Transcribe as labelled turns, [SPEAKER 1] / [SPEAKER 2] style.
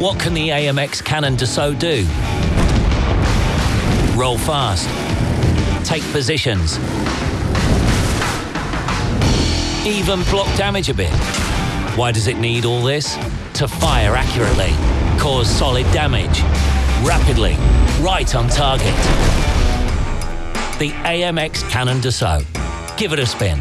[SPEAKER 1] What can the AMX Canon d'assaut do? Roll fast. Take positions. Even block damage a bit. Why does it need all this? To fire accurately, cause solid damage, rapidly, right on target. The AMX Canon d'assaut. Give it a spin.